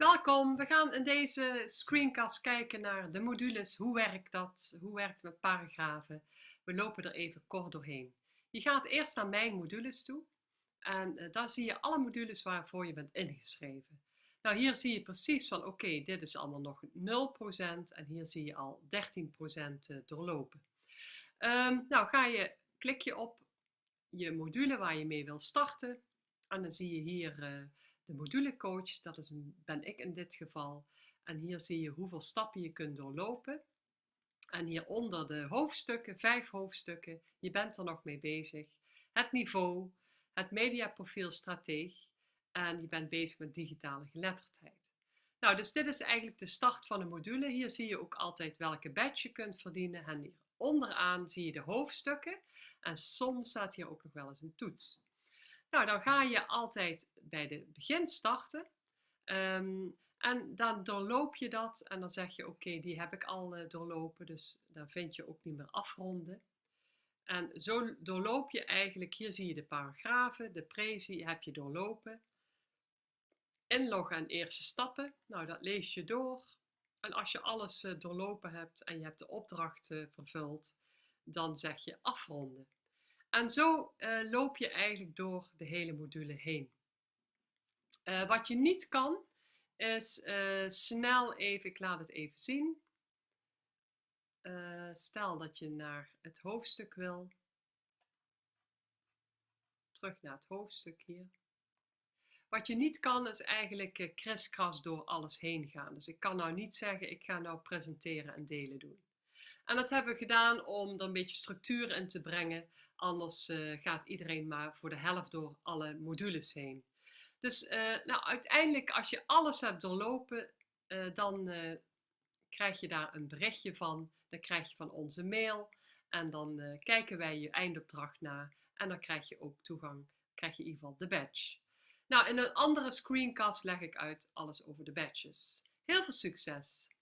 Welkom, we gaan in deze screencast kijken naar de modules. Hoe werkt dat? Hoe werkt het met paragrafen? We lopen er even kort doorheen. Je gaat eerst naar mijn modules toe en uh, daar zie je alle modules waarvoor je bent ingeschreven. Nou, hier zie je precies van oké, dit is allemaal nog 0% en hier zie je al 13% eh, doorlopen. Um, nou, ga je, klik je op je module waar je mee wil starten en dan zie je hier uh, de modulecoach, dat is een, ben ik in dit geval. En hier zie je hoeveel stappen je kunt doorlopen. En hieronder de hoofdstukken, vijf hoofdstukken, je bent er nog mee bezig. Het niveau, het mediaprofiel strateeg en je bent bezig met digitale geletterdheid. Nou, dus dit is eigenlijk de start van de module. Hier zie je ook altijd welke badge je kunt verdienen. En hier onderaan zie je de hoofdstukken. En soms staat hier ook nog wel eens een toets. Nou, dan ga je altijd bij de begin starten. Ehm, en dan doorloop je dat en dan zeg je oké, die heb ik al uh, doorlopen, dus dan vind je ook niet meer afronden. En zo doorloop je eigenlijk, hier zie je de paragrafen, de prezi heb je doorlopen. Inloggen en eerste stappen, nou dat lees je door. En als je alles uh, doorlopen hebt en je hebt de opdracht uh, vervuld, dan zeg je afronden. En zo uh, loop je eigenlijk door de hele module heen. Uh, wat je niet kan, is uh, snel even, ik laat het even zien. stel dat je naar het hoofdstuk wil. Terug naar het hoofdstuk hier. Wat je niet kan, is eigenlijk kriskras door alles heen gaan. Dus ik kan nou niet zeggen, ik ga nou presenteren en delen doen. En dat hebben we gedaan om er een beetje structuur in te brengen. Anders uh, gaat iedereen maar voor de helft door alle modules heen. Dus uh, nou, uiteindelijk, als je alles hebt doorlopen, uh, dan krijg je daar een berichtje van. Dan krijg je van onze mail. En dan kijken wij je eindopdracht na. En dan krijg je ook toegang, krijg je in ieder geval de badge. Nou, in een andere screencast leg ik uit alles over de badges. Heel veel succes!